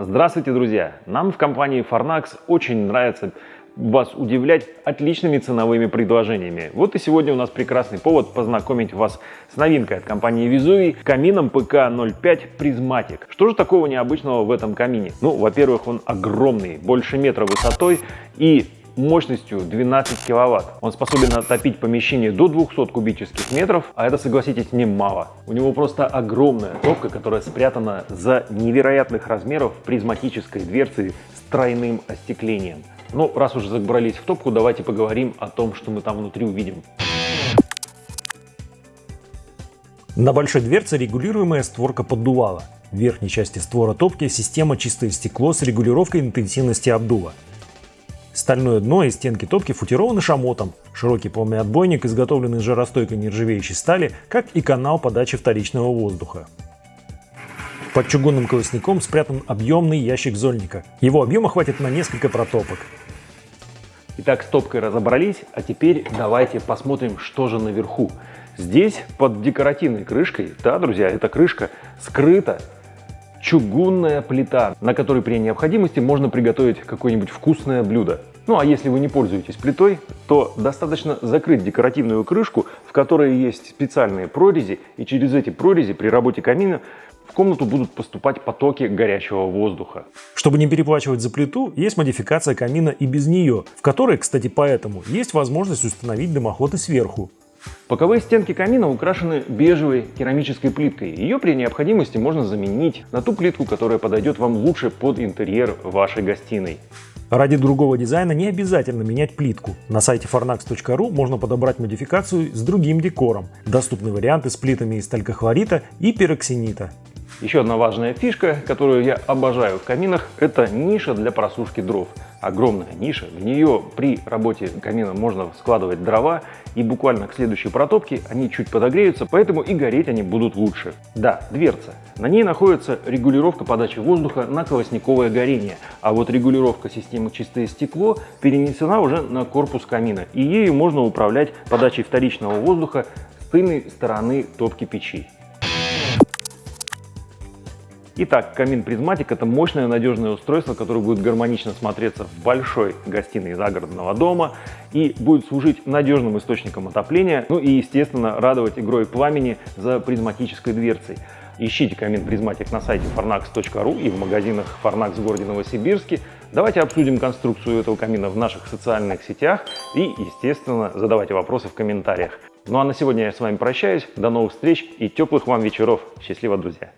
Здравствуйте, друзья! Нам в компании Farnax очень нравится вас удивлять отличными ценовыми предложениями. Вот и сегодня у нас прекрасный повод познакомить вас с новинкой от компании Vizui камином PK05 Prismatic. Что же такого необычного в этом камине? Ну, во-первых, он огромный, больше метра высотой и мощностью 12 киловатт. Он способен отопить помещение до 200 кубических метров, а это, согласитесь, немало. У него просто огромная топка, которая спрятана за невероятных размеров призматической дверцей с тройным остеклением. Ну, раз уже забрались в топку, давайте поговорим о том, что мы там внутри увидим. На большой дверце регулируемая створка поддувала. В верхней части створа топки система чистое стекло с регулировкой интенсивности обдува. Стальное дно и стенки топки футированы шамотом, широкий полный отбойник, изготовленный из жаростойкой нержавеющей стали, как и канал подачи вторичного воздуха. Под чугунным колосником спрятан объемный ящик зольника. Его объема хватит на несколько протопок. Итак, с топкой разобрались, а теперь давайте посмотрим, что же наверху. Здесь под декоративной крышкой, да, друзья, эта крышка скрыта чугунная плита, на которой при необходимости можно приготовить какое-нибудь вкусное блюдо. Ну а если вы не пользуетесь плитой, то достаточно закрыть декоративную крышку, в которой есть специальные прорези, и через эти прорези при работе камина в комнату будут поступать потоки горячего воздуха. Чтобы не переплачивать за плиту, есть модификация камина и без нее, в которой, кстати, поэтому есть возможность установить дымоход и сверху. Боковые стенки камина украшены бежевой керамической плиткой. Ее при необходимости можно заменить на ту плитку, которая подойдет вам лучше под интерьер вашей гостиной. Ради другого дизайна не обязательно менять плитку. На сайте fornax.ru можно подобрать модификацию с другим декором. Доступны варианты с плитами из талькохлорита и пероксинита. Еще одна важная фишка, которую я обожаю в каминах, это ниша для просушки дров. Огромная ниша, в нее при работе камина можно складывать дрова, и буквально к следующей протопке они чуть подогреются, поэтому и гореть они будут лучше. Да, дверца. На ней находится регулировка подачи воздуха на колосниковое горение, а вот регулировка системы чистое стекло перенесена уже на корпус камина, и ею можно управлять подачей вторичного воздуха с тыльной стороны топки печи. Итак, камин призматик это мощное надежное устройство, которое будет гармонично смотреться в большой гостиной загородного дома и будет служить надежным источником отопления, ну и естественно радовать игрой пламени за призматической дверцей. Ищите камин призматик на сайте farnax.ru и в магазинах Farnax в городе Новосибирске. Давайте обсудим конструкцию этого камина в наших социальных сетях и, естественно, задавайте вопросы в комментариях. Ну а на сегодня я с вами прощаюсь. До новых встреч и теплых вам вечеров. Счастливо, друзья!